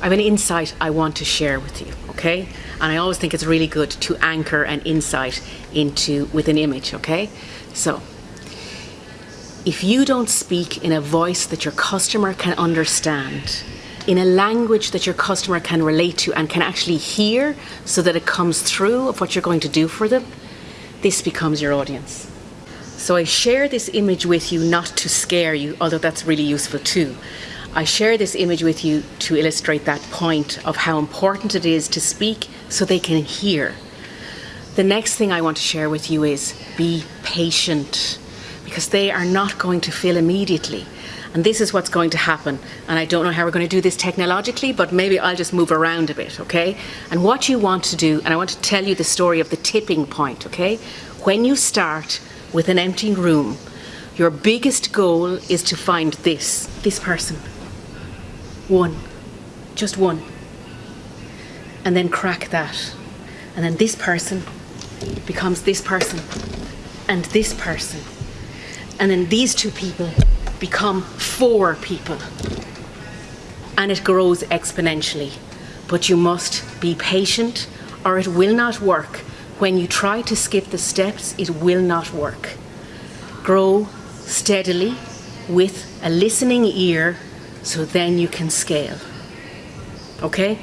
I have an insight I want to share with you, okay? And I always think it's really good to anchor an insight into with an image, okay? So, if you don't speak in a voice that your customer can understand, in a language that your customer can relate to and can actually hear so that it comes through of what you're going to do for them, this becomes your audience. So I share this image with you not to scare you, although that's really useful too. I share this image with you to illustrate that point of how important it is to speak so they can hear. The next thing I want to share with you is be patient because they are not going to feel immediately. And this is what's going to happen. And I don't know how we're going to do this technologically, but maybe I'll just move around a bit, okay? And what you want to do, and I want to tell you the story of the tipping point, okay? When you start with an empty room, your biggest goal is to find this, this person. One, just one. And then crack that. And then this person becomes this person and this person. And then these two people become four people. And it grows exponentially. But you must be patient or it will not work. When you try to skip the steps, it will not work. Grow steadily with a listening ear so then you can scale. Okay?